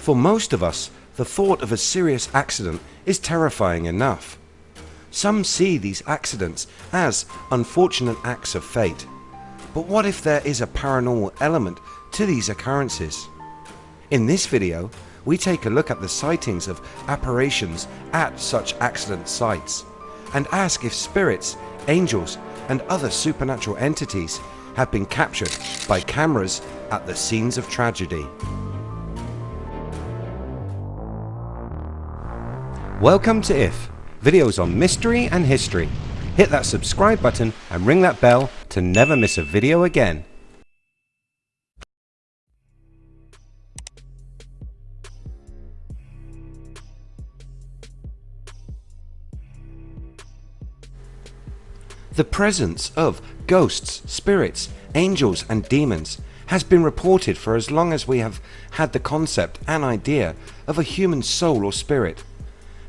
For most of us, the thought of a serious accident is terrifying enough. Some see these accidents as unfortunate acts of fate. But what if there is a paranormal element to these occurrences? In this video, we take a look at the sightings of apparitions at such accident sites and ask if spirits, angels and other supernatural entities have been captured by cameras at the scenes of tragedy. Welcome to IF, videos on mystery and history. Hit that subscribe button and ring that bell to never miss a video again. The presence of ghosts, spirits, angels and demons has been reported for as long as we have had the concept and idea of a human soul or spirit.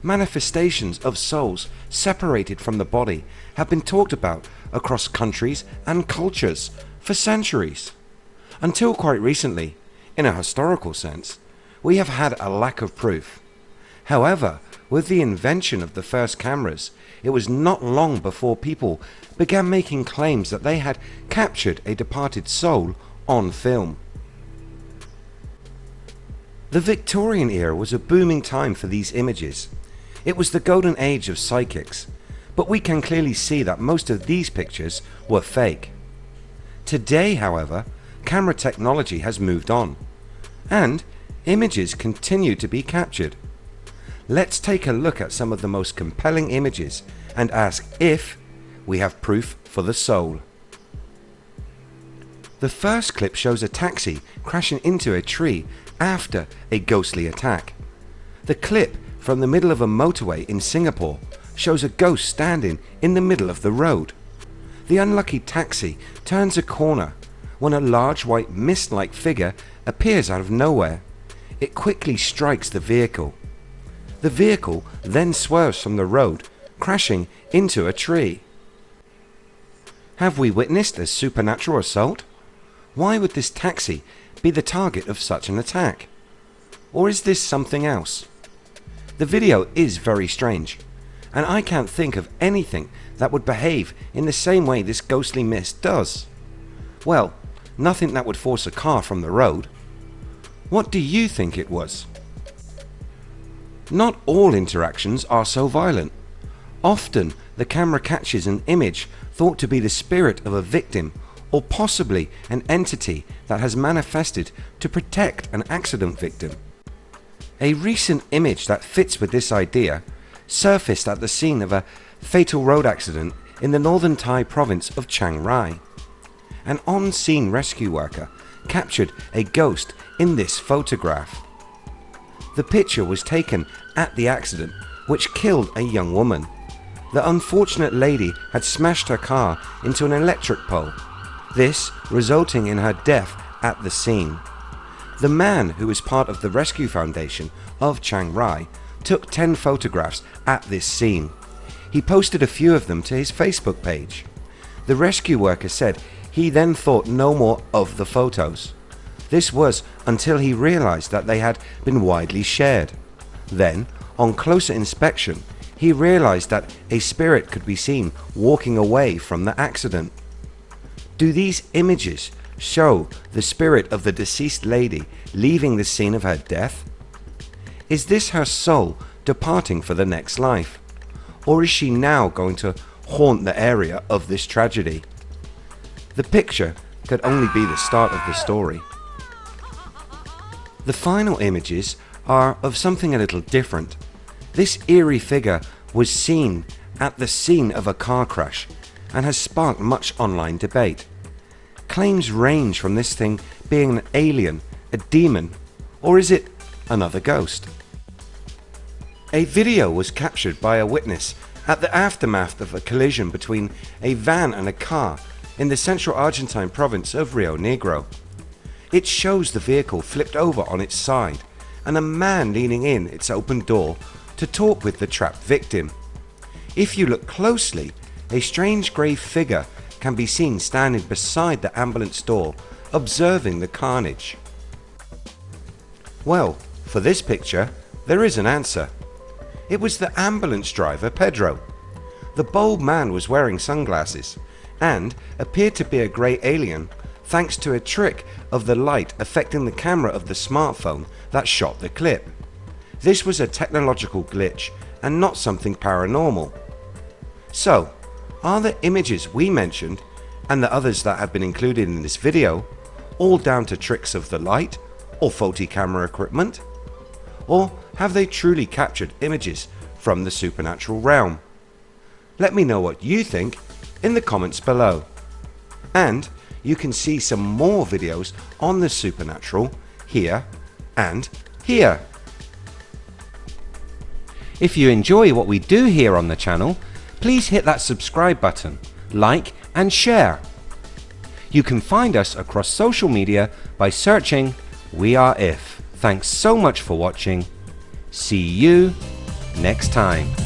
Manifestations of souls separated from the body have been talked about across countries and cultures for centuries. Until quite recently, in a historical sense, we have had a lack of proof. However, with the invention of the first cameras, it was not long before people began making claims that they had captured a departed soul on film. The Victorian era was a booming time for these images. It was the golden age of psychics, but we can clearly see that most of these pictures were fake. Today however, camera technology has moved on, and images continue to be captured. Let's take a look at some of the most compelling images and ask if we have proof for the soul. The first clip shows a taxi crashing into a tree after a ghostly attack. The clip from the middle of a motorway in Singapore shows a ghost standing in the middle of the road. The unlucky taxi turns a corner when a large white mist-like figure appears out of nowhere. It quickly strikes the vehicle the vehicle then swerves from the road, crashing into a tree. Have we witnessed a supernatural assault? Why would this taxi be the target of such an attack? Or is this something else? The video is very strange, and I can't think of anything that would behave in the same way this ghostly mist does. Well, nothing that would force a car from the road. What do you think it was? Not all interactions are so violent. Often the camera catches an image thought to be the spirit of a victim or possibly an entity that has manifested to protect an accident victim. A recent image that fits with this idea surfaced at the scene of a fatal road accident in the northern Thai province of Chiang Rai. An on-scene rescue worker captured a ghost in this photograph. The picture was taken at the accident which killed a young woman. The unfortunate lady had smashed her car into an electric pole, this resulting in her death at the scene. The man who is part of the Rescue Foundation of Chiang Rai took 10 photographs at this scene. He posted a few of them to his Facebook page. The rescue worker said he then thought no more of the photos. This was until he realized that they had been widely shared. Then, on closer inspection, he realized that a spirit could be seen walking away from the accident. Do these images show the spirit of the deceased lady leaving the scene of her death? Is this her soul departing for the next life? Or is she now going to haunt the area of this tragedy? The picture could only be the start of the story. The final images are of something a little different. This eerie figure was seen at the scene of a car crash and has sparked much online debate. Claims range from this thing being an alien, a demon, or is it another ghost? A video was captured by a witness at the aftermath of a collision between a van and a car in the central Argentine province of Rio Negro. It shows the vehicle flipped over on its side and a man leaning in its open door to talk with the trapped victim. If you look closely, a strange grey figure can be seen standing beside the ambulance door observing the carnage. Well, For this picture there is an answer. It was the ambulance driver Pedro. The bold man was wearing sunglasses and appeared to be a grey alien thanks to a trick of the light affecting the camera of the smartphone that shot the clip. This was a technological glitch and not something paranormal. So are the images we mentioned and the others that have been included in this video all down to tricks of the light or faulty camera equipment? Or have they truly captured images from the supernatural realm? Let me know what you think in the comments below. And you can see some more videos on the supernatural here and here. If you enjoy what we do here on the channel, please hit that subscribe button, like and share. You can find us across social media by searching We Are If. Thanks so much for watching. See you next time.